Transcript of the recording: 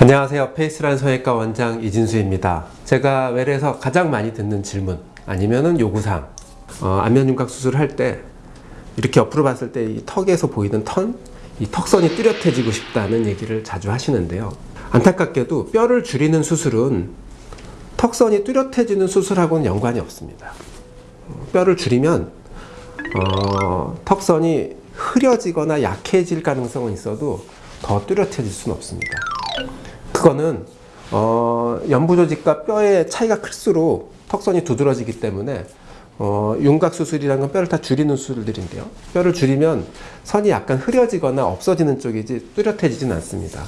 안녕하세요. 페이스란 성형외과 원장 이진수입니다. 제가 외래에서 가장 많이 듣는 질문 아니면은 요구사항 어, 안면윤곽 수술을 할때 이렇게 옆으로 봤을 때 이 턱에서 보이는 턴, 이 턱선이 뚜렷해지고 싶다는 얘기를 자주 하시는데요. 안타깝게도 뼈를 줄이는 수술은 턱선이 뚜렷해지는 수술하고는 연관이 없습니다. 어, 뼈를 줄이면 어, 턱선이 흐려지거나 약해질 가능성은 있어도 더 뚜렷해질 수는 없습니다. 그거는 어, 연부 조직과 뼈의 차이가 클수록 턱선이 두드러지기 때문에 어, 윤곽 수술이라는 건 뼈를 다 줄이는 수술들인데요. 뼈를 줄이면 선이 약간 흐려지거나 없어지는 쪽이지 뚜렷해지진 않습니다.